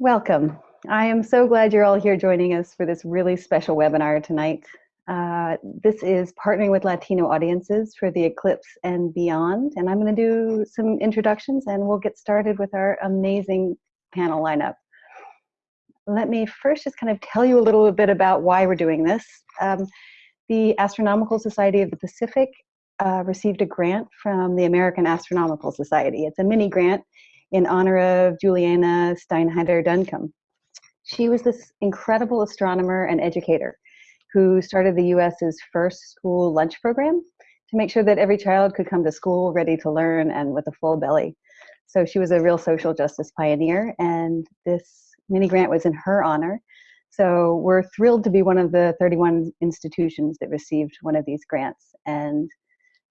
Welcome. I am so glad you're all here joining us for this really special webinar tonight. Uh, this is partnering with Latino audiences for the eclipse and beyond. And I'm going to do some introductions and we'll get started with our amazing panel lineup. Let me first just kind of tell you a little bit about why we're doing this. Um, the Astronomical Society of the Pacific uh, received a grant from the American Astronomical Society. It's a mini grant in honor of Julena Steinheider Duncombe. She was this incredible astronomer and educator who started the US's first school lunch program to make sure that every child could come to school ready to learn and with a full belly. So she was a real social justice pioneer, and this mini grant was in her honor. So we're thrilled to be one of the 31 institutions that received one of these grants. And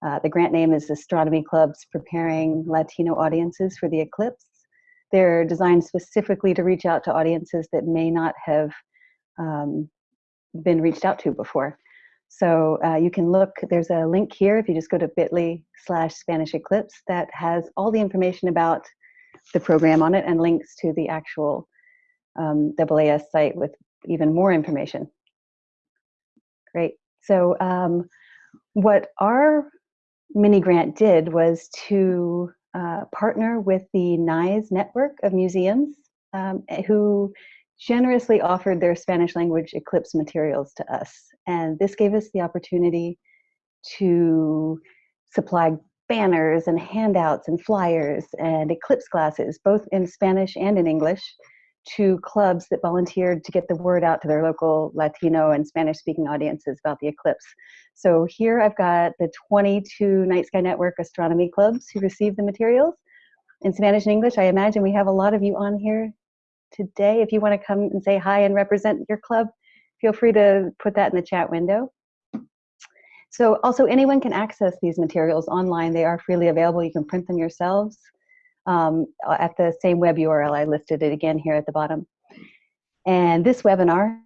uh, the grant name is Astronomy Clubs Preparing Latino Audiences for the Eclipse. They're designed specifically to reach out to audiences that may not have um, been reached out to before. So uh, you can look, there's a link here if you just go to bit.ly slash Spanish Eclipse that has all the information about the program on it and links to the actual um, AAS site with even more information. Great. So um, what our mini grant did was to uh, partner with the NISE network of museums um, who generously offered their Spanish language Eclipse materials to us. And this gave us the opportunity to supply banners and handouts and flyers and eclipse glasses, both in Spanish and in English, to clubs that volunteered to get the word out to their local Latino and Spanish speaking audiences about the eclipse. So here I've got the 22 Night Sky Network astronomy clubs who received the materials in Spanish and English. I imagine we have a lot of you on here today. If you want to come and say hi and represent your club, feel free to put that in the chat window. So also anyone can access these materials online. They are freely available. You can print them yourselves um, at the same web URL. I listed it again here at the bottom. And this webinar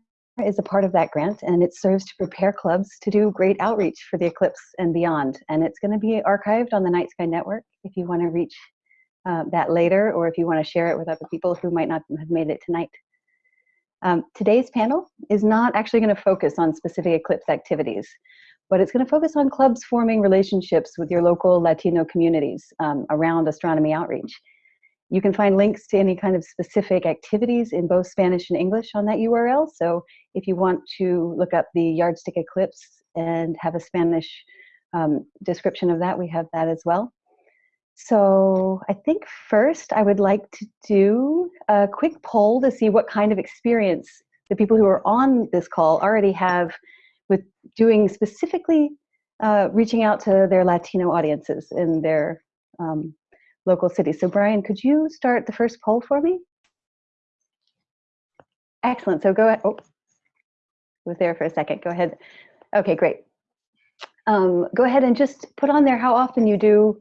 is a part of that grant and it serves to prepare clubs to do great outreach for the eclipse and beyond. And it's going to be archived on the Night Sky Network if you want to reach uh, that later or if you want to share it with other people who might not have made it tonight. Um, today's panel is not actually going to focus on specific eclipse activities, but it's going to focus on clubs forming relationships with your local Latino communities um, around astronomy outreach. You can find links to any kind of specific activities in both Spanish and English on that URL. So if you want to look up the yardstick eclipse and have a Spanish um, description of that, we have that as well. So I think first I would like to do a quick poll to see what kind of experience the people who are on this call already have with doing specifically uh, reaching out to their Latino audiences in their um, local cities. So Brian, could you start the first poll for me? Excellent, so go ahead, oh, was there for a second, go ahead. Okay, great. Um, go ahead and just put on there how often you do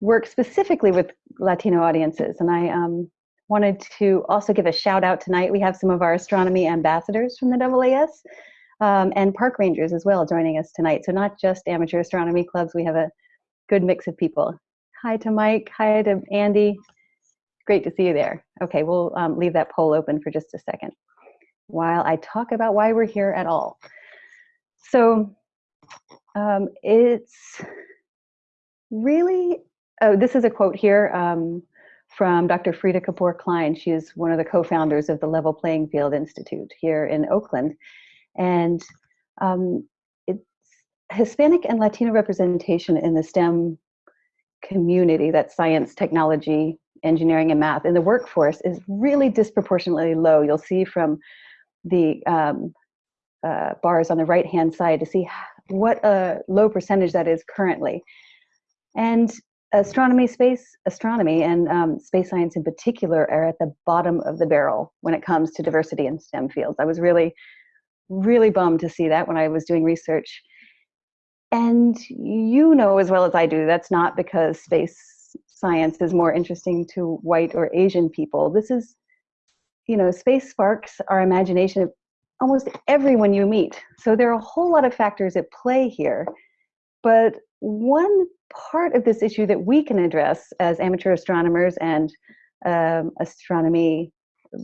work specifically with Latino audiences. And I um, wanted to also give a shout out tonight. We have some of our astronomy ambassadors from the AAS um, and park rangers as well joining us tonight. So not just amateur astronomy clubs, we have a good mix of people. Hi to Mike, hi to Andy. Great to see you there. Okay, we'll um, leave that poll open for just a second while I talk about why we're here at all. So um, it's really oh, this is a quote here um, from Dr. Freada Kapor Klein. She is one of the co-founders of the Level Playing Field Institute here in Oakland. And um, it's Hispanic and Latino representation in the STEM community, that's science, technology, engineering, and math, in the workforce is really disproportionately low. You'll see from the um, uh, bars on the right-hand side to see what a low percentage that is currently. And astronomy, space astronomy, and um, space science in particular are at the bottom of the barrel when it comes to diversity in STEM fields. I was really, really bummed to see that when I was doing research. And you know as well as I do, that's not because space science is more interesting to white or Asian people. This is, you know, space sparks our imagination of almost everyone you meet. So there are a whole lot of factors at play here. But one part of this issue that we can address as amateur astronomers and um, astronomy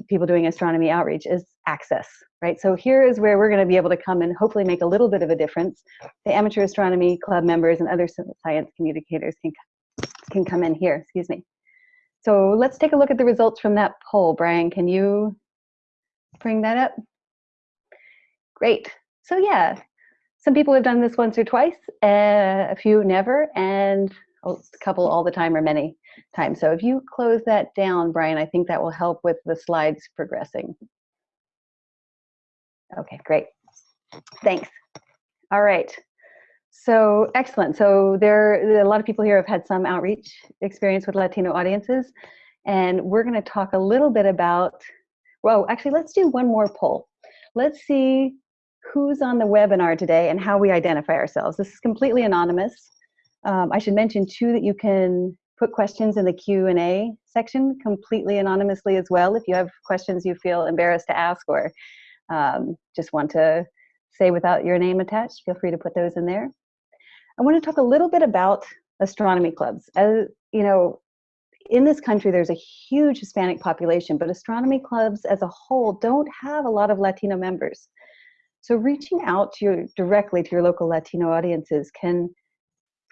people doing astronomy outreach is access, right? So here is where we're going to be able to come and hopefully make a little bit of a difference. The Amateur Astronomy Club members and other science communicators can, can come in here, excuse me. So let's take a look at the results from that poll. Brian, can you bring that up? Great. So yeah, some people have done this once or twice, uh, a few never, and Oh, a couple all the time or many times. So if you close that down, Brian, I think that will help with the slides progressing. Okay, great. Thanks. All right. So excellent. So there, a lot of people here have had some outreach experience with Latino audiences, and we're going to talk a little bit about. Well, actually, let's do one more poll. Let's see who's on the webinar today and how we identify ourselves. This is completely anonymous. Um, I should mention too that you can put questions in the Q&A section completely anonymously as well if you have questions you feel embarrassed to ask or um, just want to say without your name attached, feel free to put those in there. I want to talk a little bit about astronomy clubs. As you know, in this country, there's a huge Hispanic population, but astronomy clubs as a whole don't have a lot of Latino members. So reaching out to your, directly to your local Latino audiences can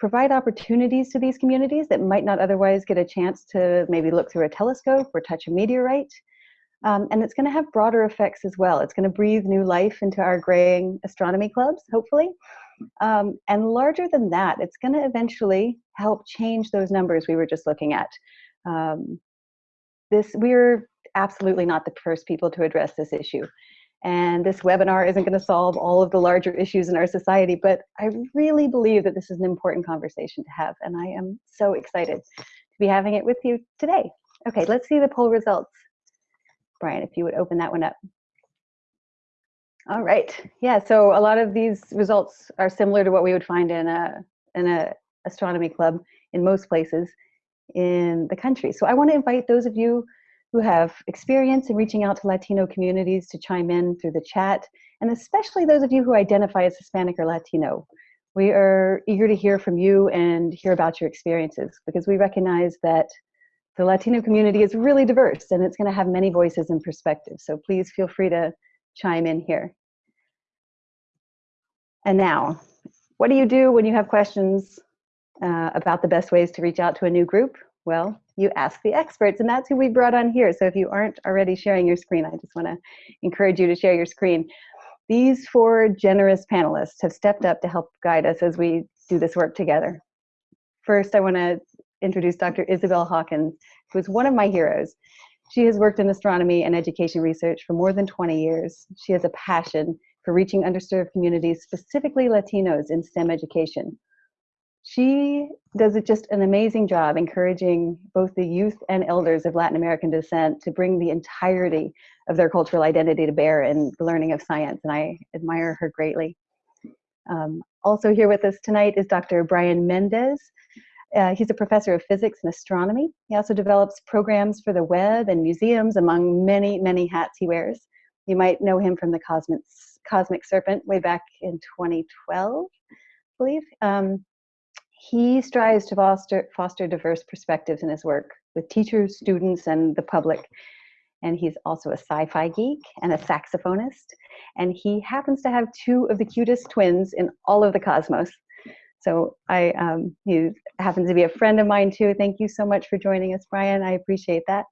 provide opportunities to these communities that might not otherwise get a chance to maybe look through a telescope or touch a meteorite. Um, and it's going to have broader effects as well. It's going to breathe new life into our graying astronomy clubs, hopefully. Um, and larger than that, it's going to eventually help change those numbers we were just looking at. Um, this we're absolutely not the first people to address this issue. And this webinar isn't going to solve all of the larger issues in our society, but I really believe that this is an important conversation to have, and I am so excited to be having it with you today. Okay, let's see the poll results. Brian, if you would open that one up. All right. Yeah, so a lot of these results are similar to what we would find in a in a astronomy club in most places in the country. So I want to invite those of you who have experience in reaching out to Latino communities to chime in through the chat, and especially those of you who identify as Hispanic or Latino. We are eager to hear from you and hear about your experiences because we recognize that the Latino community is really diverse and it's going to have many voices and perspectives. So please feel free to chime in here. And now, what do you do when you have questions uh, about the best ways to reach out to a new group? Well, you ask the experts, and that's who we brought on here. So if you aren't already sharing your screen, I just want to encourage you to share your screen. These four generous panelists have stepped up to help guide us as we do this work together. First, I want to introduce Dr. Isabel Hawkins, who is one of my heroes. She has worked in astronomy and education research for more than 20 years. She has a passion for reaching underserved communities, specifically Latinos, in STEM education. She does it just an amazing job encouraging both the youth and elders of Latin American descent to bring the entirety of their cultural identity to bear in the learning of science, and I admire her greatly. Um, also here with us tonight is Dr. Bryan Mendez. Uh, he's a professor of physics and astronomy. He also develops programs for the web and museums, among many, many hats he wears. You might know him from the Cosmic, Cosmic Serpent way back in 2012, I believe. Um, he strives to foster, foster diverse perspectives in his work with teachers, students, and the public. And he's also a sci-fi geek and a saxophonist. And he happens to have two of the cutest twins in all of the cosmos. So I, um, he happens to be a friend of mine too. Thank you so much for joining us, Bryan. I appreciate that.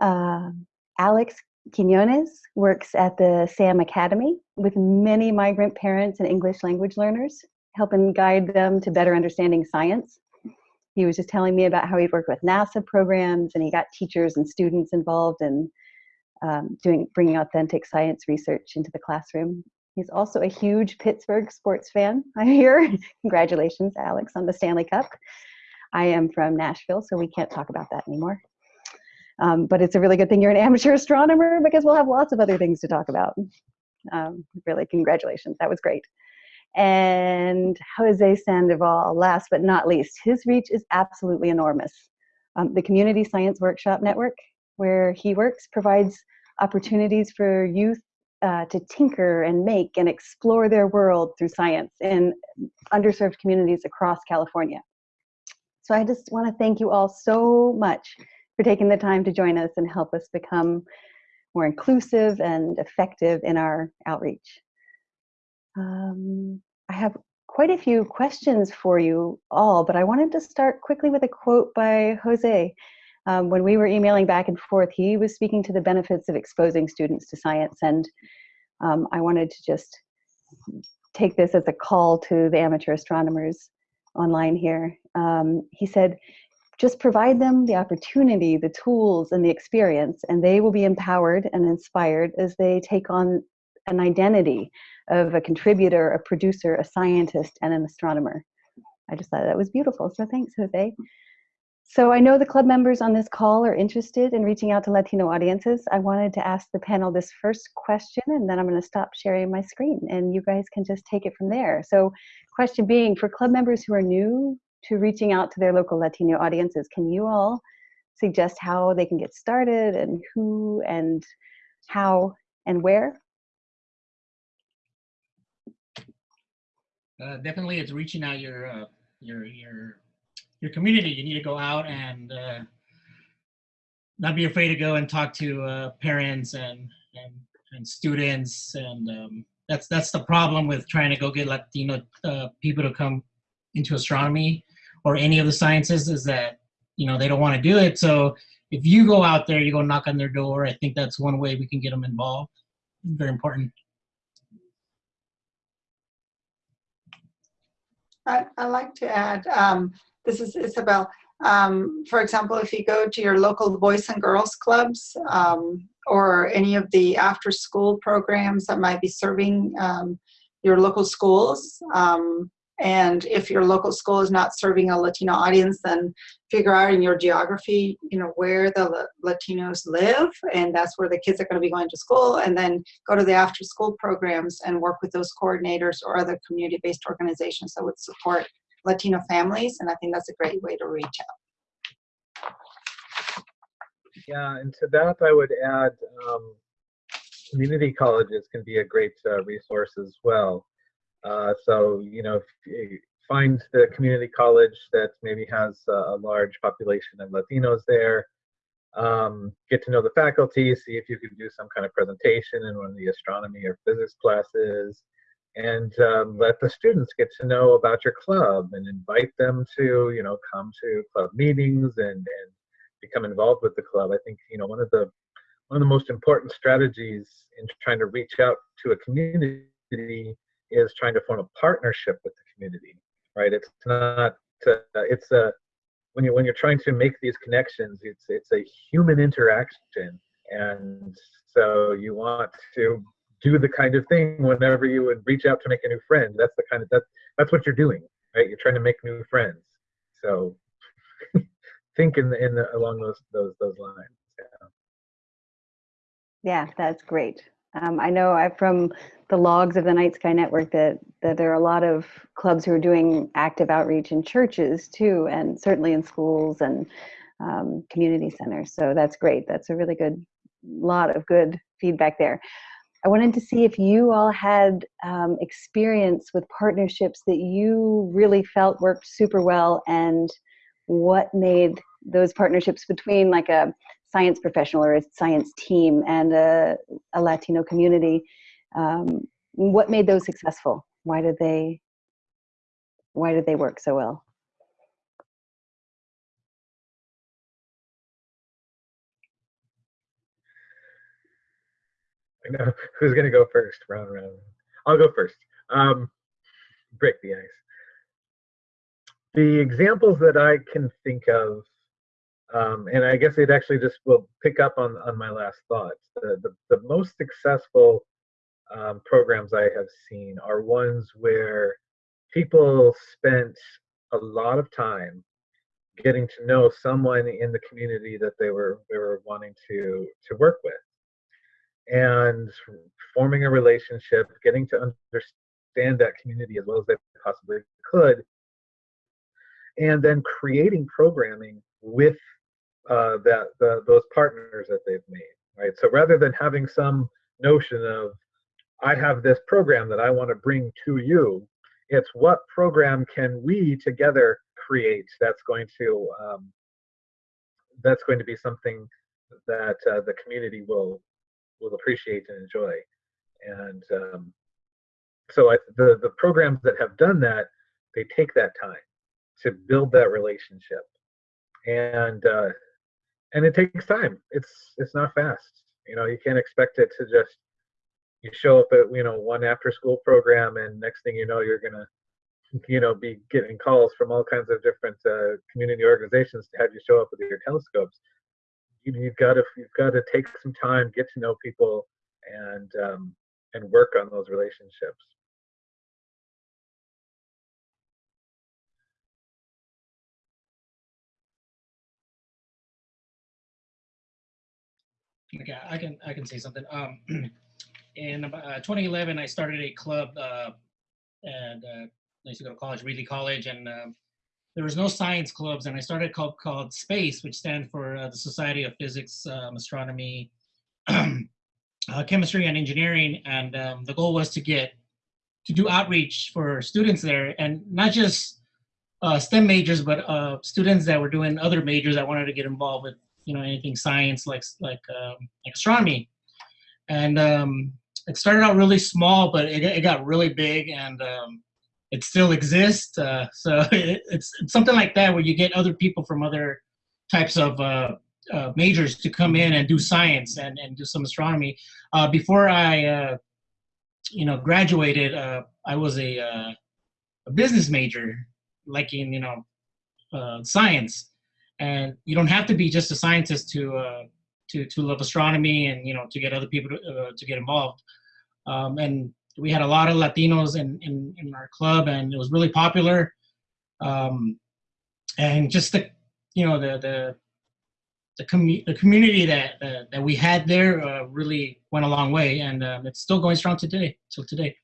Uh, Alex Quinones works at the SAM Academy with many migrant parents and English language learners, helping guide them to better understanding science. He was just telling me about how he'd worked with NASA programs and he got teachers and students involved in um, doing bringing authentic science research into the classroom. He's also a huge Pittsburgh sports fan, I hear. Congratulations, Alex, on the Stanley Cup. I am from Nashville, so we can't talk about that anymore. Um, but it's a really good thing you're an amateur astronomer because we'll have lots of other things to talk about. Um, really, congratulations. That was great. And Jose Sandoval, last but not least, his reach is absolutely enormous. Um, the Community Science Workshop Network, where he works, provides opportunities for youth uh, to tinker and make and explore their world through science in underserved communities across California. So I just want to thank you all so much for taking the time to join us and help us become more inclusive and effective in our outreach. Um, I have quite a few questions for you all, but I wanted to start quickly with a quote by Jose. Um, when we were emailing back and forth, he was speaking to the benefits of exposing students to science, and um, I wanted to just take this as a call to the amateur astronomers online here. Um, he said, just provide them the opportunity, the tools, and the experience, and they will be empowered and inspired as they take on an identity of a contributor, a producer, a scientist, and an astronomer. I just thought that was beautiful. So thanks, Jose. So I know the club members on this call are interested in reaching out to Latino audiences. I wanted to ask the panel this first question, and then I'm going to stop sharing my screen, and you guys can just take it from there. So question being, for club members who are new to reaching out to their local Latino audiences, can you all suggest how they can get started and who and how and where? Uh, definitely, it's reaching out your uh, your your your community. You need to go out and uh, not be afraid to go and talk to uh, parents and, and and students. And um, that's that's the problem with trying to go get Latino uh, people to come into astronomy or any of the sciences is that you know they don't want to do it. So if you go out there, you go knock on their door. I think that's one way we can get them involved. Very important. I, I like to add, um, this is Isabel. Um, for example, if you go to your local Boys and Girls Clubs um, or any of the after school programs that might be serving um, your local schools, um, and if your local school is not serving a Latino audience, then figure out in your geography, you know, where the Latinos live, and that's where the kids are going to be going to school, and then go to the after school programs and work with those coordinators or other community-based organizations that would support Latino families, and I think that's a great way to reach out. Yeah, and to that I would add um, community colleges can be a great uh, resource as well. Uh, so, you know, find the community college that maybe has a, large population of Latinos there. Um, get to know the faculty, see if you can do some kind of presentation in one of the astronomy or physics classes, and um, let the students get to know about your club and invite them to, you know, come to club meetings and, and become involved with the club. I think, you know, one of the one of the most important strategies in trying to reach out to a community is trying to form a partnership with the community, right? It's not, uh, it's a, when, you, when you're trying to make these connections, it's, it's a human interaction. And so you want to do the kind of thing whenever you would reach out to make a new friend. That's the kind of, that, that's what you're doing, right? You're trying to make new friends. So think in the, in the, along those, those, those lines. Yeah. Yeah, that's great. Um, I know I, from the logs of the Night Sky Network that, that there are a lot of clubs who are doing active outreach in churches too, and certainly in schools and um, community centers. So that's great. That's a really good, lot of good feedback there. I wanted to see if you all had um, experience with partnerships that you really felt worked super well and what made those partnerships between like a science professional or a science team and a, a Latino community um, what made those successful? Why did they why did they work so well? I know who's going to go first. Round round. I'll go first. Um, break the ice. The examples that I can think of, um, and I guess it actually just will pick up on on my last thoughts. The the, the most successful um, programs I have seen are ones where people spent a lot of time getting to know someone in the community that they were they were wanting to to work with and forming a relationship getting to understand that community as well as they possibly could and then creating programming with uh, that the, those partners that they've made right so rather than having some notion of I have this program that I want to bring to you. It's what program can we together create that's going to um, that's going to be something that uh, the community will will appreciate and enjoy. And um, so I, the the programs that have done that, they take that time to build that relationship, and uh, and it takes time. It's it's not fast. You know, you can't expect it to just you show up at you know one after school program, and next thing you know, you're gonna you know be getting calls from all kinds of different uh, community organizations to have you show up with your telescopes. You, you've got to you've got to take some time, get to know people, and um, and work on those relationships. Okay, I can I can say something. Um, in uh, 2011, I started a club, uh, and uh, I used to go to college, Reedley College, and um there was no science clubs, and I started a club called Space, which stands for uh, the Society of Physics, um, Astronomy, uh, Chemistry, and Engineering. And um, the goal was to get to do outreach for students there, and not just uh, STEM majors, but uh, students that were doing other majors that wanted to get involved with you know anything science like like um, astronomy. And um, it started out really small but it, it got really big and um, it still exists uh, so it, it's, it's something like that where you get other people from other types of uh, uh, majors to come in and do science and, and do some astronomy. Uh, before i uh, you know graduated uh, i was a, uh, a business major like in you know uh, science and you don't have to be just a scientist to uh, to to love astronomy and you know to get other people to, uh, to get involved. Um, and we had a lot of Latinos in, in in our club, and it was really popular. Um, and just the you know the the the, commu- the community that uh, that we had there uh, really went a long way, and um, it's still going strong today. Till today.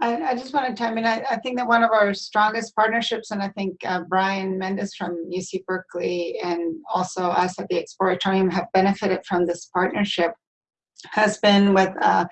I, I just wanted to, I mean, I, I think that one of our strongest partnerships, and I think uh, Bryan Mendez from UC Berkeley and also us at the Exploratorium have benefited from this partnership, has been with uh,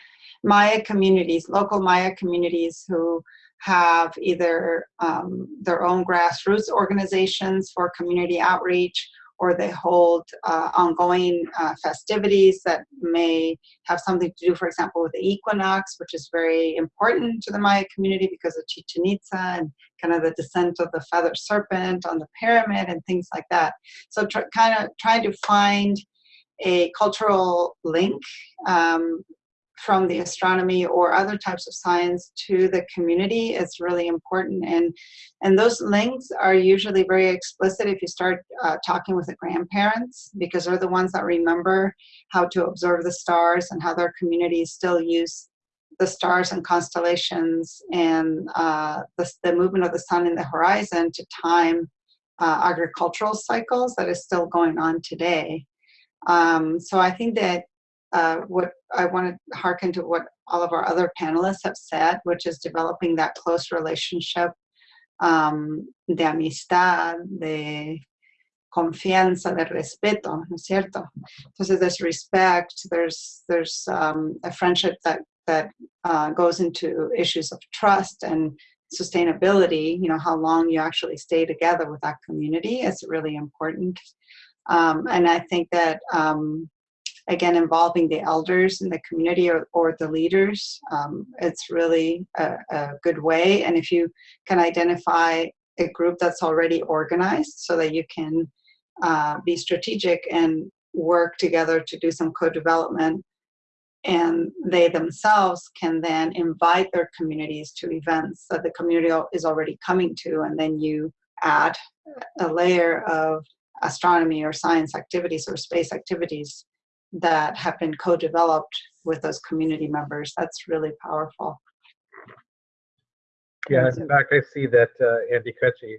Maya communities, local Maya communities who have either um, their own grassroots organizations for community outreach or they hold uh, ongoing uh, festivities that may have something to do, for example, with the equinox, which is very important to the Maya community because of Chichen Itza and kind of the descent of the feathered serpent on the pyramid and things like that. So kind of trying to find a cultural link um, from the astronomy or other types of science to the community is really important. And and those links are usually very explicit if you start uh, talking with the grandparents because they're the ones that remember how to observe the stars and how their communities still use the stars and constellations and uh, the, the movement of the sun in the horizon to time uh, agricultural cycles that is still going on today. Um, so I think that uh, what I want to hearken to what all of our other panelists have said, which is developing that close relationship um, de amistad, de confianza, de respeto, ¿no es cierto? Entonces there's respect, there's there's um, a friendship that that uh, goes into issues of trust and sustainability. You know how long you actually stay together with that community is really important. Um, and I think that um, again, involving the elders in the community or, or the leaders, um, it's really a, a, good way. And if you can identify a group that's already organized so that you can uh, be strategic and work together to do some co-development and they themselves can then invite their communities to events that the community is already coming to and then you add a layer of astronomy or science activities or space activities that have been co-developed with those community members. That's really powerful. Yeah, in fact, I see that uh, Andy Cutchy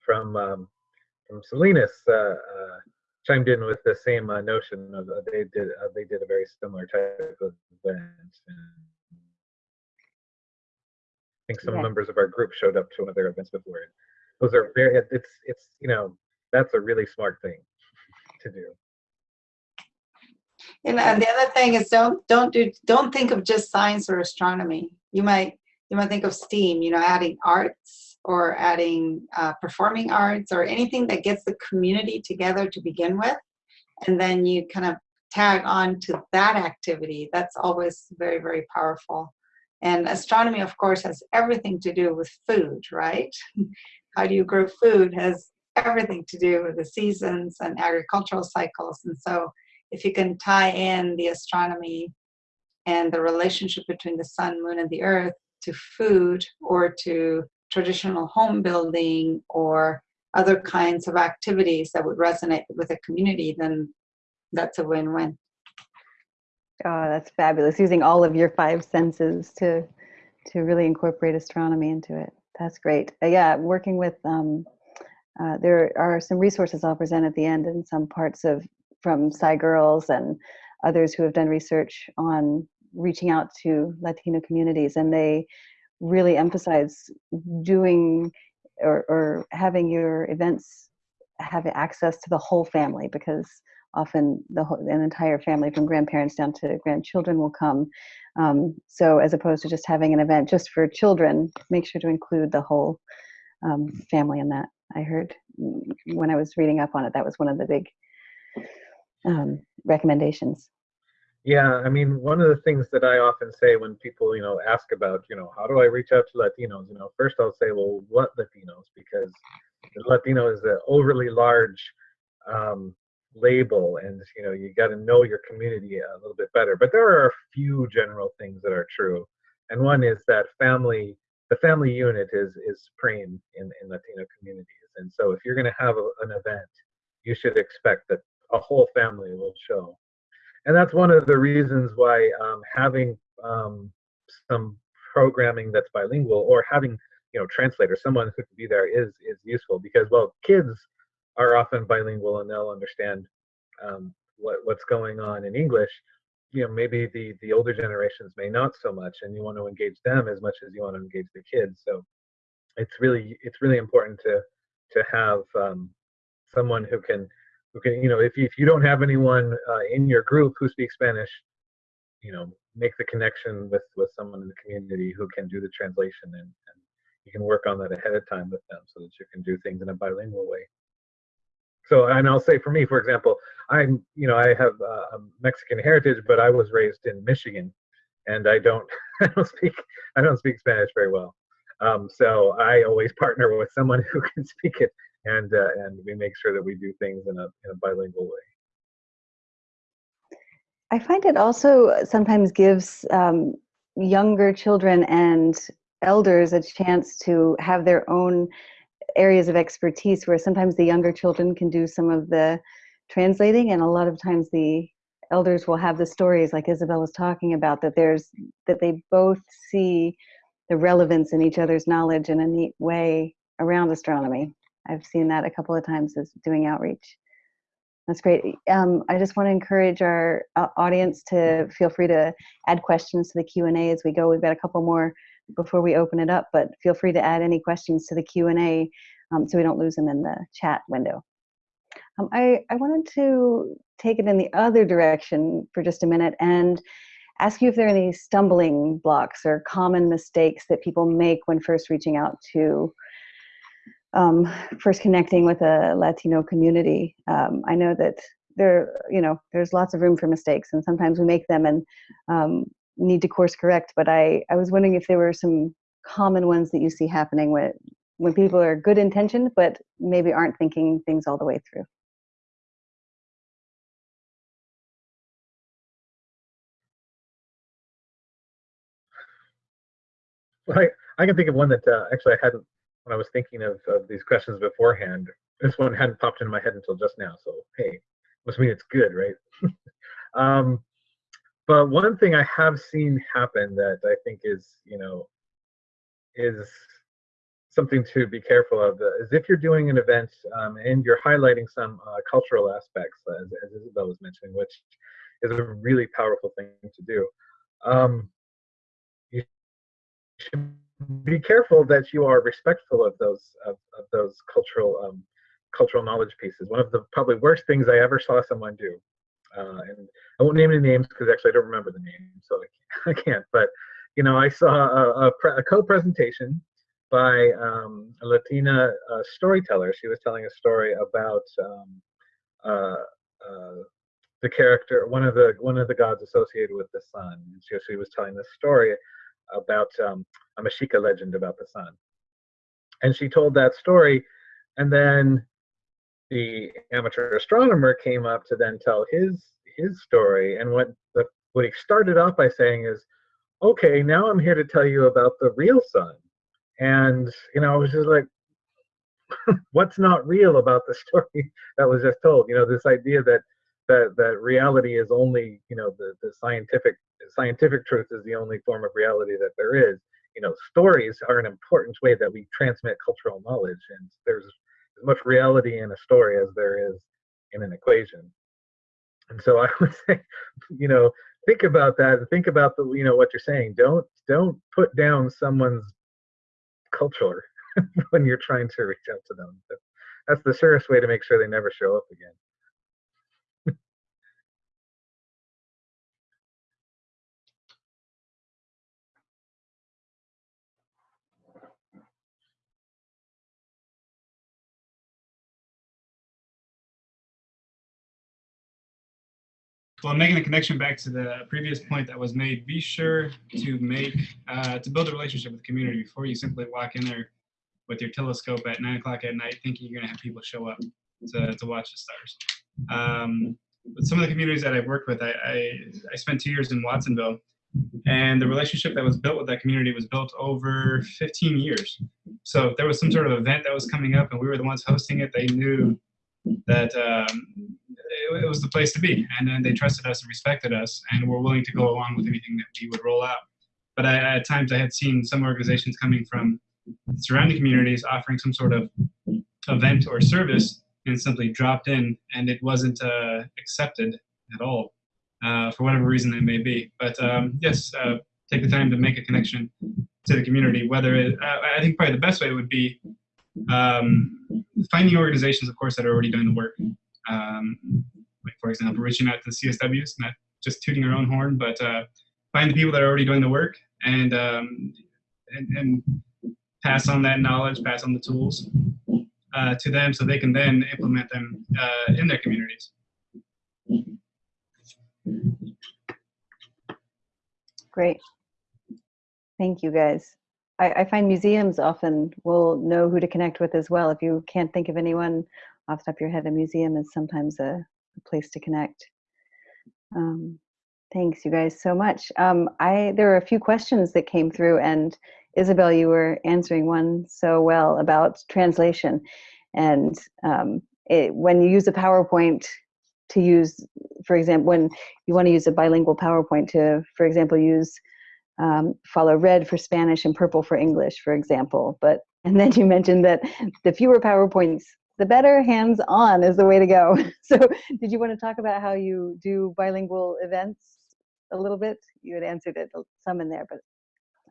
from um, from Salinas uh, uh, chimed in with the same uh, notion of uh, they did uh, they did a very similar type of event. I think some Yeah. members of our group showed up to one of their events before. Those are very it's it's you know that's a really smart thing to do. And, and the other thing is don't don't do don't think of just science or astronomy. You might you might think of STEAM, you know, adding arts or adding uh, performing arts or anything that gets the community together to begin with. And then you kind of tag on to that activity. That's always very, very powerful. And astronomy, of course, has everything to do with food, right? How do you grow food has everything to do with the seasons and agricultural cycles. And so if you can tie in the astronomy and the relationship between the sun, moon, and the earth to food or to traditional home building or other kinds of activities that would resonate with a community, then that's a win-win. Oh, that's fabulous. Using all of your five senses to to really incorporate astronomy into it. That's great. Uh, yeah, working with um, uh, there are some resources I'll present at the end in some parts of from Sci Girls and others who have done research on reaching out to Latino communities, and they really emphasize doing or, or having your events have access to the whole family because often the whole, an entire family from grandparents down to grandchildren will come. Um, so as opposed to just having an event just for children, make sure to include the whole um, family in that. I heard when I was reading up on it, that was one of the big um, recommendations. Yeah, I mean, one of the things that I often say when people, you know, ask about, you know, how do I reach out to Latinos? You know, first I'll say, well, what Latinos? Because Latino is an overly large um, label, and you know, you got to know your community a little bit better. But there are a few general things that are true, and one is that family, the family unit is is supreme in in Latino communities. And so, if you're going to have a, an event, you should expect that a whole family will show. And that's one of the reasons why um, having um, some programming that's bilingual or having you know translator, someone who can be there is is useful because well kids are often bilingual and they'll understand um, what what's going on in english. You know maybe the the older generations may not so much and you want to engage them as much as you want to engage the kids. So it's really it's really important to to have um, someone who can okay you know if if you don't have anyone uh, in your group who speaks spanish you know make the connection with with someone in the community who can do the translation and, and you can work on that ahead of time with them so that you can do things in a bilingual way. So and i'll say for me for example i'm you know i have uh, mexican heritage but i was raised in michigan and i don't i don't speak i don't speak spanish very well. Um, so i always partner with someone who can speak it and uh, and we make sure that we do things in a, in a bilingual way. I find it also sometimes gives um, younger children and elders a chance to have their own areas of expertise where sometimes the younger children can do some of the translating and a lot of times the elders will have the stories like Isabel was talking about that there's that they both see the relevance in each other's knowledge in a neat way around astronomy. I've seen that a couple of times as doing outreach. That's great. Um, I just want to encourage our uh, audience to feel free to add questions to the Q&A as we go. We've got a couple more before we open it up, but feel free to add any questions to the Q&A um, so we don't lose them in the chat window. Um, I, I wanted to take it in the other direction for just a minute and ask you if there are any stumbling blocks or common mistakes that people make when first reaching out to um, first connecting with a Latino community. Um, I know that there, you know, there's lots of room for mistakes, and sometimes we make them and um, need to course correct. But I, I was wondering if there were some common ones that you see happening when when people are good intentioned, but maybe aren't thinking things all the way through. Well, I, I can think of one that uh, actually I hadn't when I was thinking of, of these questions beforehand. This one hadn't popped into my head until just now. So hey, must mean it's good, right? um, but one thing I have seen happen that I think is, you know, is something to be careful of uh, is if you're doing an event um, and you're highlighting some uh, cultural aspects, as, as, Isabel was mentioning, which is a really powerful thing to do. Um, you should be careful that you are respectful of those of, of those cultural um, cultural knowledge pieces. One of the probably worst things I ever saw someone do, uh, and I won't name any names because actually I don't remember the name, so I can't. I can't but you know, I saw a, a, a co-presentation by um, a Latina uh, storyteller. She was telling a story about um, uh, uh, the character, one of the one of the gods associated with the sun. And she, she was telling this story about um, a Mexica legend about the sun. And she told that story, and then the amateur astronomer came up to then tell his his story. And what the what he started off by saying is, "Okay, now I'm here to tell you about the real sun." And you know, I was just like, "What's not real about the story that was just told?" You know, this idea that that that reality is only you know the the scientific scientific truth is the only form of reality that there is. You know stories are an important way that we transmit cultural knowledge and there's as much reality in a story as there is in an equation. And so i would say you know think about that think about the you know what you're saying. Don't don't put down someone's culture when you're trying to reach out to them. That's the surest way to make sure they never show up again Well, I'm making a connection back to the previous point that was made, be sure to make, uh, to build a relationship with the community before you simply walk in there with your telescope at nine o'clock at night thinking you're gonna have people show up to, to watch the stars. Um, with some of the communities that I've worked with, I, I, I spent two years in Watsonville and the relationship that was built with that community was built over 15 years. So if there was some sort of event that was coming up and we were the ones hosting it, they knew that um, it, it was the place to be. And then they trusted us and respected us and were willing to go along with anything that we would roll out. But I, at times I had seen some organizations coming from surrounding communities offering some sort of event or service and simply dropped in and it wasn't uh, accepted at all uh, for whatever reason it may be. But um, yes, uh, take the time to make a connection to the community. Whether it, uh, I think probably the best way would be um, finding organizations, of course, that are already doing the work. Um, like for example, reaching out to CSWs, not just tooting our own horn, but uh, find the people that are already doing the work and, um, and, and pass on that knowledge, pass on the tools uh, to them so they can then implement them uh, in their communities. Great. Thank you, guys. I, I, find museums often will know who to connect with as well. If you can't think of anyone off the top of your head, a museum is sometimes a, a place to connect. Um, thanks, you guys, so much. Um, I there are a few questions that came through, and Isabel, you were answering one so well about translation. And um, it, when you use a PowerPoint to use, for example, when you want to use a bilingual PowerPoint to, for example, use um, follow red for Spanish and purple for English, for example. But and then you mentioned that the fewer PowerPoints, the better. Hands-on is the way to go. So, did you want to talk about how you do bilingual events a little bit? You had answered it some in there, but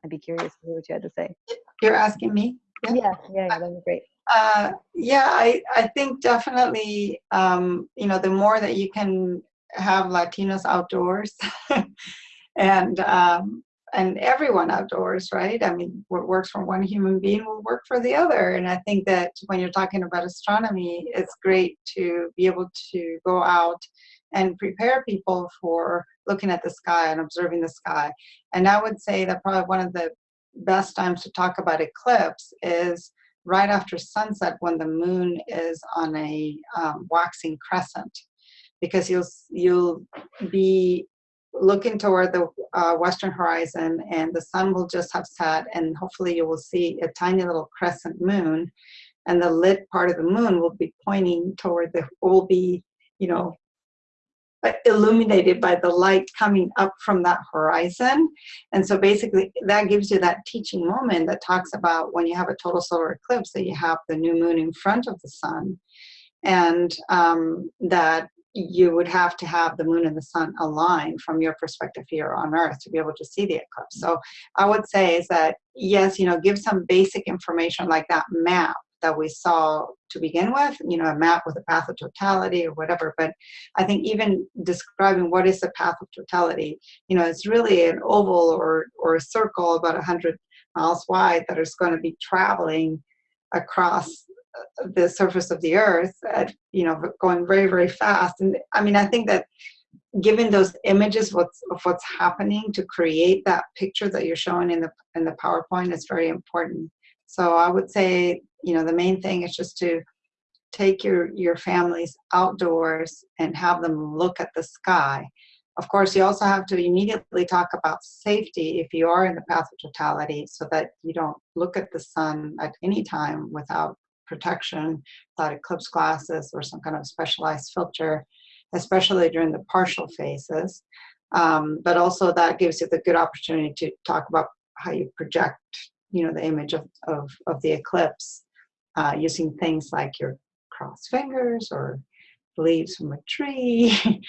I'd be curious to hear what you had to say. You're asking me? Yeah, yeah, yeah that'd be great. Uh, yeah, I, I think definitely, um, you know, the more that you can have Latinos outdoors and um, and everyone outdoors, right? I mean, what works for one human being will work for the other. And I think that when you're talking about astronomy, it's great to be able to go out and prepare people for looking at the sky and observing the sky. And I would say that probably one of the best times to talk about eclipse is right after sunset when the moon is on a um, waxing crescent because you'll you'll be looking toward the uh, western horizon and the sun will just have set and hopefully you will see a tiny little crescent moon. And the lit part of the moon will be pointing toward the will be you know illuminated by the light coming up from that horizon. And so basically that gives you that teaching moment that talks about when you have a total solar eclipse that you have the new moon in front of the sun. And um, that you would have to have the moon and the sun align from your perspective here on earth to be able to see the eclipse. So i would say is that yes you know give some basic information like that map that we saw to begin with you know a map with a path of totality or whatever. But i think even describing what is the path of totality you know it's really an oval or or a circle about 100 miles wide that is going to be traveling across the surface of the earth at you know going very very fast. And i mean i think that given those images what's of what's happening to create that picture that you're showing in the in the powerpoint is very important. So i would say you know the main thing is just to take your your families outdoors and have them look at the sky. Of course you also have to immediately talk about safety if you are in the path of totality so that you don't look at the sun at any time without protection without eclipse glasses or some kind of specialized filter especially during the partial phases um, but also that gives you the good opportunity to talk about how you project you know the image of, of, of the eclipse uh, using things like your crossed fingers or leaves from a tree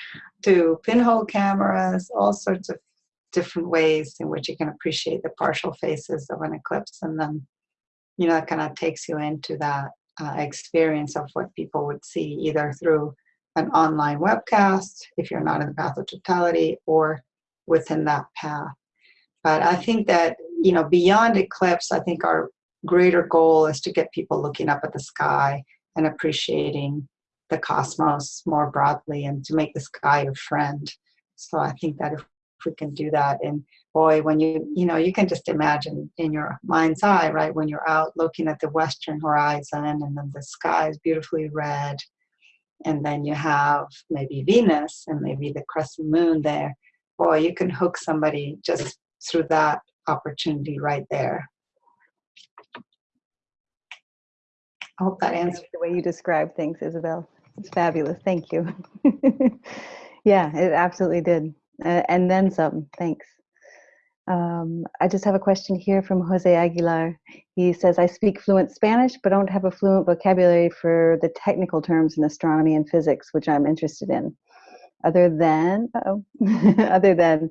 to pinhole cameras, all sorts of different ways in which you can appreciate the partial phases of an eclipse. And then, you know, that kind of takes you into that uh, experience of what people would see either through an online webcast, if you're not in the path of totality, or within that path. But I think that, you know, beyond eclipse, I think our greater goal is to get people looking up at the sky and appreciating the cosmos more broadly and to make the sky a friend. So I think that if, we can do that, and boy, when you, you know, you can just imagine in your mind's eye, right, when you're out looking at the western horizon and then the sky is beautifully red, and then you have maybe Venus and maybe the crescent moon there, boy, you can hook somebody just through that opportunity right there. I hope that answers. the way you describe things, Isabel. It's fabulous. Thank you. yeah, it absolutely did. Uh, and then some. Thanks. Um, I just have a question here from Jose Aguilar. He says, I speak fluent Spanish, but don't have a fluent vocabulary for the technical terms in astronomy and physics, which I'm interested in. Other than, other than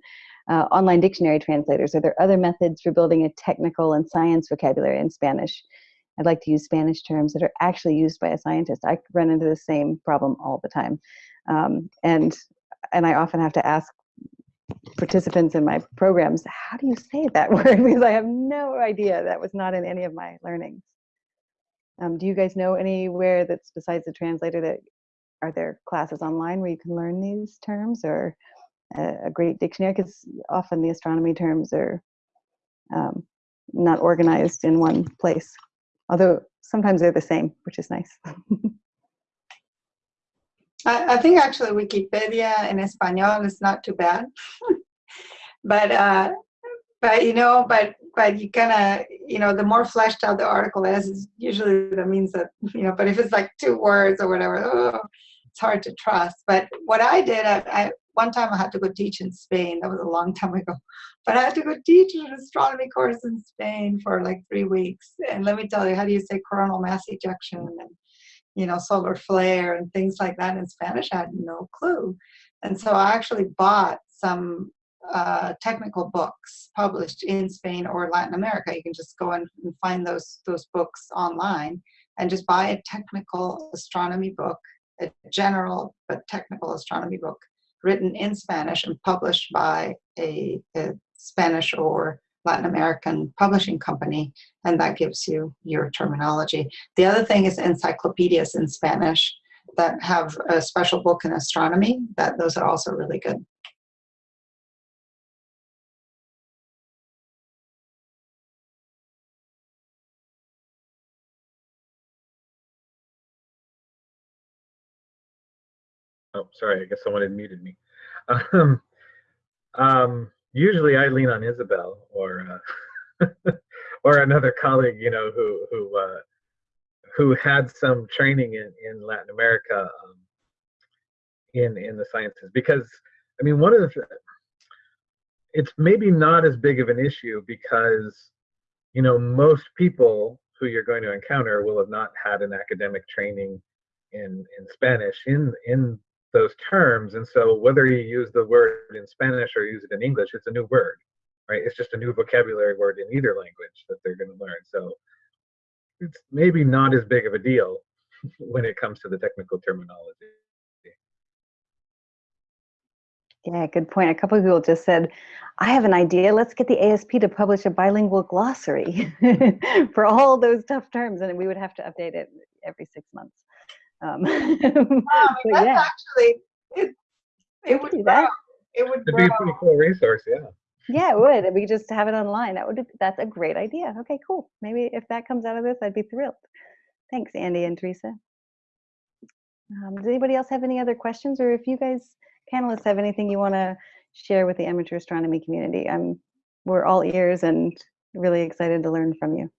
uh, online dictionary translators, are there other methods for building a technical and science vocabulary in Spanish? I'd like to use Spanish terms that are actually used by a scientist. I run into the same problem all the time. Um, and, and I often have to ask participants in my programs, how do you say that word? Because I have no idea. That was not in any of my learnings. Um, do you guys know anywhere that's besides the translator that are there classes online where you can learn these terms or a, a great dictionary? Because often the astronomy terms are um, not organized in one place although sometimes they're the same, which is nice. I, I, think actually Wikipedia in Espanol is not too bad, but uh, but you know, but but you kind of you know, the more fleshed out the article is, usually that means that you know. But if it's like two words or whatever, oh, it's hard to trust. But what I did, I, I one time I had to go teach in Spain. That was a long time ago. But I had to go teach an astronomy course in Spain for like three weeks. And let me tell you, how do you say coronal mass ejection and you know solar flare and things like that in Spanish? I had no clue. And so I actually bought some uh, technical books published in Spain or Latin America. You can just go and find those those books online and just buy a technical astronomy book, a general but technical astronomy book written in Spanish and published by a, a Spanish or Latin American publishing company, and that gives you your terminology. The other thing is encyclopedias in Spanish that have a special book in astronomy, that those are also really good. Oh, sorry, I guess someone had muted me. Um, um, usually I lean on Isabel or uh, or another colleague, you know, who who uh, who had some training in, in Latin America um, in in the sciences. Because I mean, one of the it's maybe not as big of an issue because you know most people who you're going to encounter will have not had an academic training in in Spanish in in those terms. And so whether you use the word in Spanish or use it in English, it's a new word, right? It's just a new vocabulary word in either language that they're going to learn. So it's maybe not as big of a deal when it comes to the technical terminology. Yeah, good point. A couple of people just said, I have an idea. Let's get the ASP to publish a bilingual glossary for all those tough terms, and we would have to update it every six months. Um, but that's yeah, actually it. It would could do grow. that. It would It'd be a pretty cool resource, yeah. Yeah, it would. We could just have it online. That would. That's a great idea. Okay, cool. Maybe if that comes out of this, I'd be thrilled. Thanks, Andy and Teresa. Um, does anybody else have any other questions, or if you guys panelists have anything you want to share with the amateur astronomy community? I'm. We're all ears and really excited to learn from you.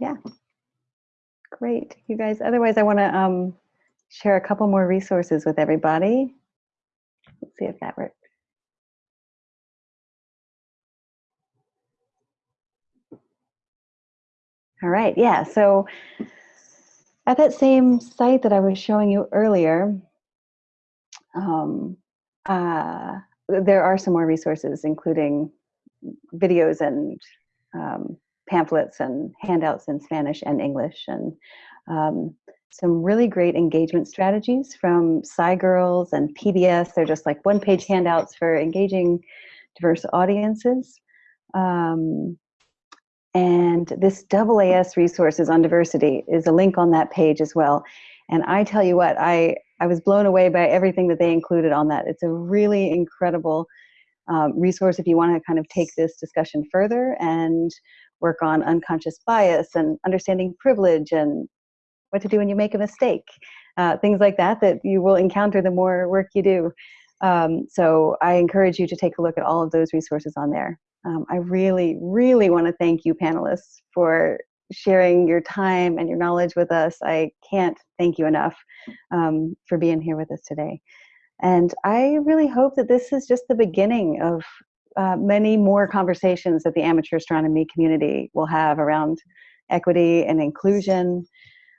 Yeah. Great, you guys. Otherwise, I want to um, share a couple more resources with everybody. Let's see if that works. All right, yeah, so at that same site that I was showing you earlier, um, uh, there are some more resources, including videos and um, pamphlets and handouts in Spanish and English, and um, some really great engagement strategies from SciGirls and PBS. They're just like one-page handouts for engaging diverse audiences. Um, and this AAS resources on diversity is a link on that page as well. And I tell you what, I, I was blown away by everything that they included on that. It's a really incredible um, resource if you want to kind of take this discussion further and work on unconscious bias and understanding privilege and what to do when you make a mistake, uh, things like that that you will encounter the more work you do. Um, so I encourage you to take a look at all of those resources on there. Um, I really, really want to thank you panelists for sharing your time and your knowledge with us. I can't thank you enough um, for being here with us today. And I really hope that this is just the beginning of uh, many more conversations that the amateur astronomy community will have around equity and inclusion.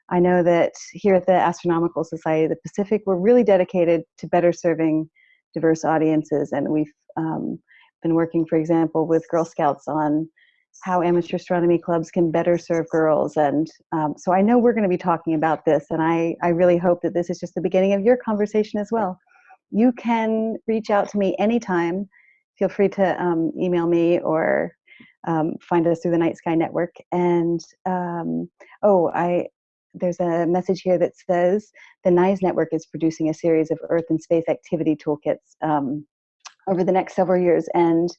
I know that here at the Astronomical Society of the Pacific, we're really dedicated to better serving diverse audiences, and we've um, been working, for example, with Girl Scouts on how amateur astronomy clubs can better serve girls. And um, so I know we're going to be talking about this, and I, I really hope that this is just the beginning of your conversation as well. You can reach out to me anytime. Feel free to um, email me or um, find us through the Night Sky Network. And um, oh, I there's a message here that says the NISE network is producing a series of Earth and space activity toolkits um, over the next several years. And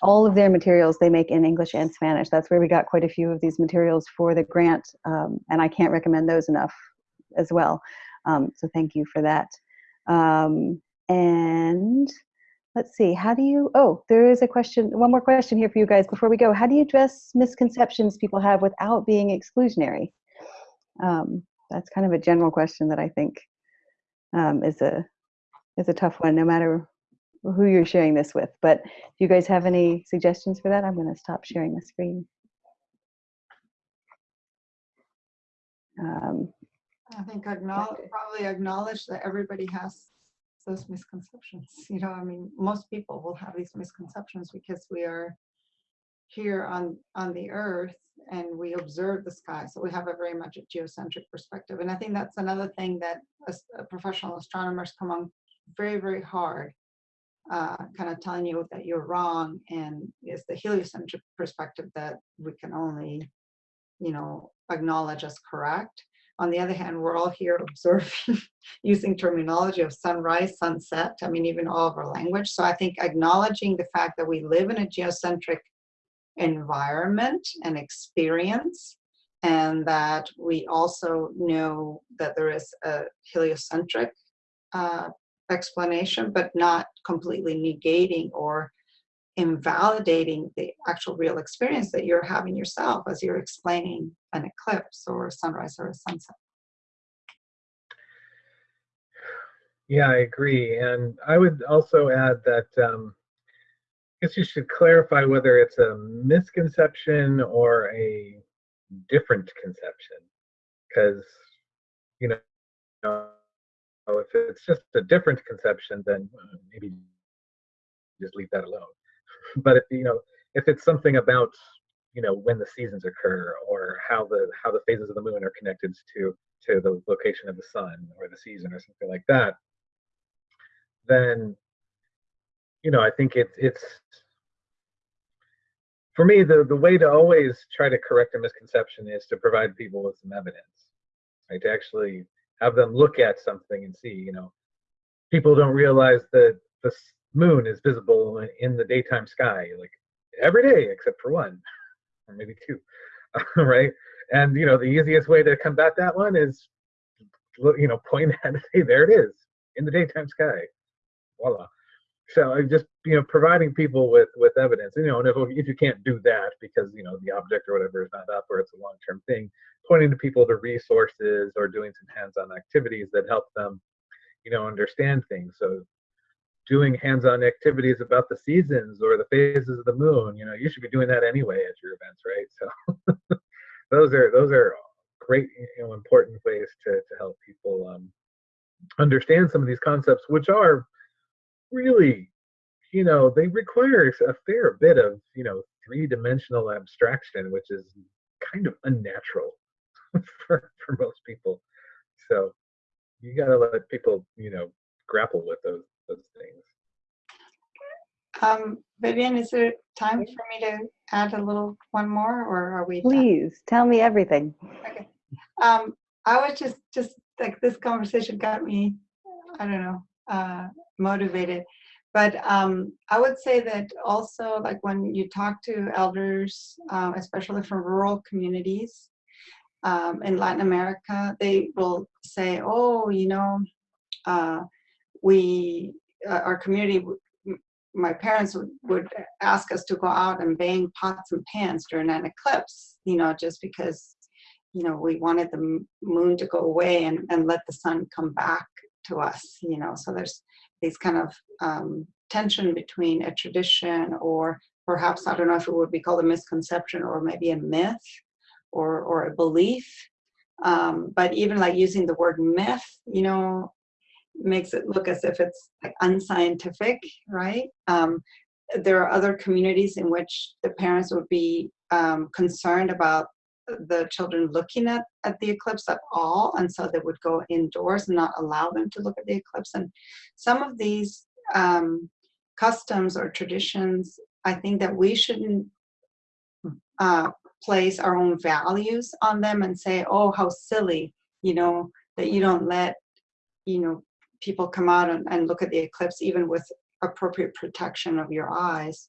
all of their materials they make in English and Spanish. That's where we got quite a few of these materials for the grant. Um, and I can't recommend those enough as well. Um, so thank you for that. And let's see, how do you, oh, there is a question, one more question here for you guys before we go. How do you address misconceptions people have without being exclusionary? Um, that's kind of a general question that I think um, is a is a tough one, no matter who you're sharing this with. But do you guys have any suggestions for that, I'm going to stop sharing the screen. Um, I think acknowledge, probably acknowledge that everybody has those misconceptions. You know, I mean, most people will have these misconceptions because we are here on on the earth and we observe the sky so we have a very much a geocentric perspective and i think that's another thing that as uh, professional astronomers come on very very hard uh, kind of telling you that you're wrong and it's the heliocentric perspective that we can only you know acknowledge as correct on the other hand we're all here observing using terminology of sunrise sunset i mean even all of our language. So i think acknowledging the fact that we live in a geocentric environment and experience and that we also know that there is a heliocentric uh, explanation but not completely negating or invalidating the actual real experience that you're having yourself as you're explaining an eclipse or a sunrise or a sunset Yeah, I agree. And I would also add that um, I guess you should clarify whether it's a misconception or a different conception. Because, you know, if it's just a different conception, then uh, maybe just leave that alone. But if, you know, if it's something about you know when the seasons occur or how the how the phases of the moon are connected to to the location of the sun or the season or something like that then you know i think it's it's for me the the way to always try to correct a misconception is to provide people with some evidence right? To actually have them look at something and see you know people don't realize that the moon is visible in the daytime sky like every day except for one or maybe two right? And you know the easiest way to combat that one is you know point at it hey there it is in the daytime sky. Voila. So just you know providing people with with evidence you know and if, if you can't do that because you know the object or whatever is not up or it's a long-term thing pointing to people to resources or doing some hands-on activities that help them you know understand things. So doing hands-on activities about the seasons or the phases of the moon you know you should be doing that anyway at your events right? So those are those are great you know important ways to to help people um understand some of these concepts which are really you know they require a fair bit of you know three-dimensional abstraction which is kind of unnatural for for most people. So you got to let people you know grapple with those those things Um, Vivian, is there time for me to add a little one more, or are we? done? Please tell me everything. Um, I was just, just like this conversation got me, I don't know, uh, motivated. But um, I would say that also, like when you talk to elders, uh, especially from rural communities um, in Latin America, they will say, "Oh, you know, uh, we, uh, our community, my parents would, ask us to go out and bang pots and pans during an eclipse, you know, just because you know, we wanted the moon to go away and, and let the sun come back to us, you know. So there's these kind of um, tension between a tradition or perhaps, I don't know if it would be called a misconception or maybe a myth or, or a belief. Um, but even like using the word myth, you know, makes it look as if it's like unscientific, right? Um, there are other communities in which the parents would be um, concerned about the children looking at, at the eclipse at all and so they would go indoors and not allow them to look at the eclipse and some of these um, customs or traditions i think that we shouldn't uh, place our own values on them and say oh how silly you know that you don't let you know people come out and, and look at the eclipse even with appropriate protection of your eyes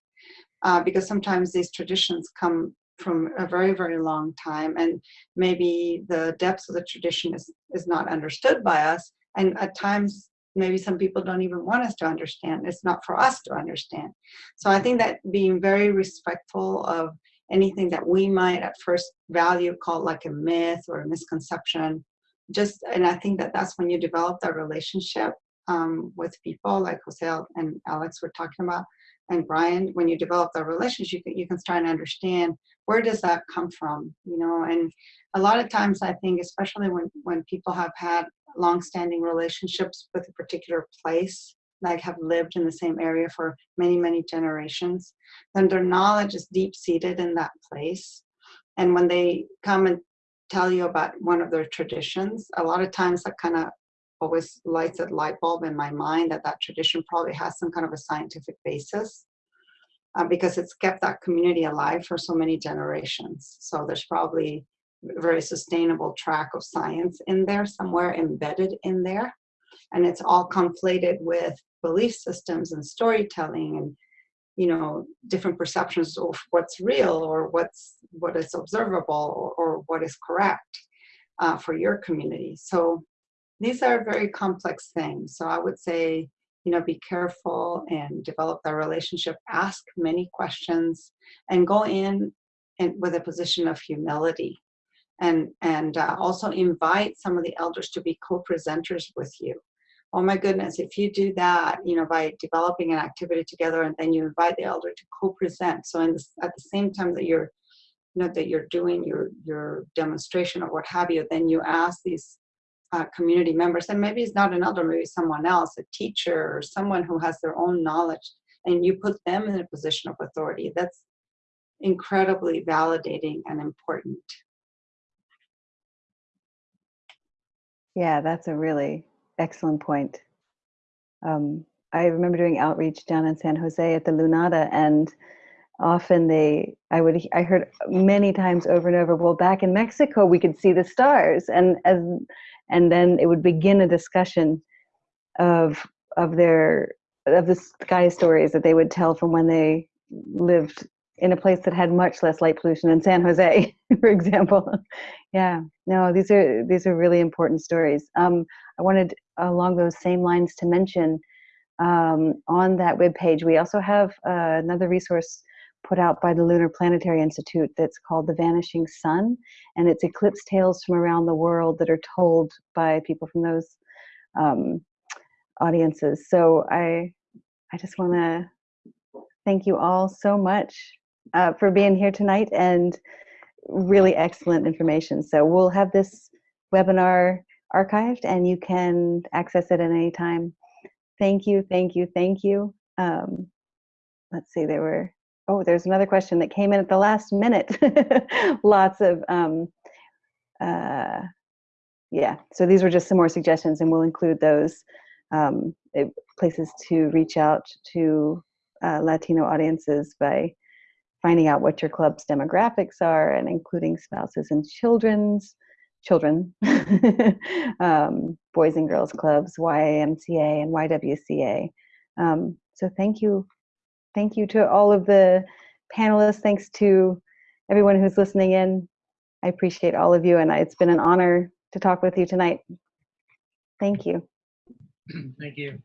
uh, because sometimes these traditions come from a very very long time and maybe the depths of the tradition is is not understood by us and at times maybe some people don't even want us to understand. It's not for us to understand. So i think that being very respectful of anything that we might at first value called like a myth or a misconception just and i think that that's when you develop that relationship um, with people like jose and alex were talking about and Bryan when you develop that relationship you can, you can start to understand where does that come from you know? And a lot of times i think especially when when people have had long-standing relationships with a particular place like have lived in the same area for many many generations then their knowledge is deep seated in that place. And when they come and tell you about one of their traditions a lot of times that kind of always lights a light bulb in my mind that that tradition probably has some kind of a scientific basis uh, because it's kept that community alive for so many generations. So there's probably a very sustainable track of science in there, somewhere embedded in there. And it's all conflated with belief systems and storytelling and you know different perceptions of what's real or what's what is observable or, or what is correct uh, for your community. So these are very complex things. So i would say you know be careful and develop that relationship ask many questions and go in and with a position of humility. And and uh, also invite some of the elders to be co-presenters with you oh my goodness if you do that you know by developing an activity together and then you invite the elder to co-present so this, at the same time that you're you know that you're doing your your demonstration or what have you then you ask these uh, community members and maybe it's not an elder maybe someone else a teacher or someone who has their own knowledge and you put them in a position of authority that's incredibly validating and important. Yeah, that's a really excellent point. Um, I remember doing outreach down in San Jose at the Lunada, and often they, I would, I heard many times over and over, well, back in Mexico, we could see the stars, and as, and then it would begin a discussion of of their of the sky stories that they would tell from when they lived in a place that had much less light pollution in San Jose, for example. yeah, no, these are these are really important stories. Um, I wanted along those same lines to mention um, on that webpage we also have uh, another resource put out by the Lunar Planetary Institute that's called The Vanishing Sun, and it's eclipse tales from around the world that are told by people from those um, audiences. So I I just want to thank you all so much uh, for being here tonight and really excellent information. So we'll have this webinar archived and you can access it at any time. Thank you, thank you, thank you. Um, let's see, there were, oh, there's another question that came in at the last minute. Lots of, um, uh, yeah, so these were just some more suggestions and we'll include those um, places to reach out to uh, Latino audiences by finding out what your club's demographics are and including spouses and children's children, um, boys and girls clubs, YMCA and YWCA. Um, so thank you. Thank you to all of the panelists. Thanks to everyone who's listening in. I appreciate all of you and it's been an honor to talk with you tonight. Thank you. Thank you.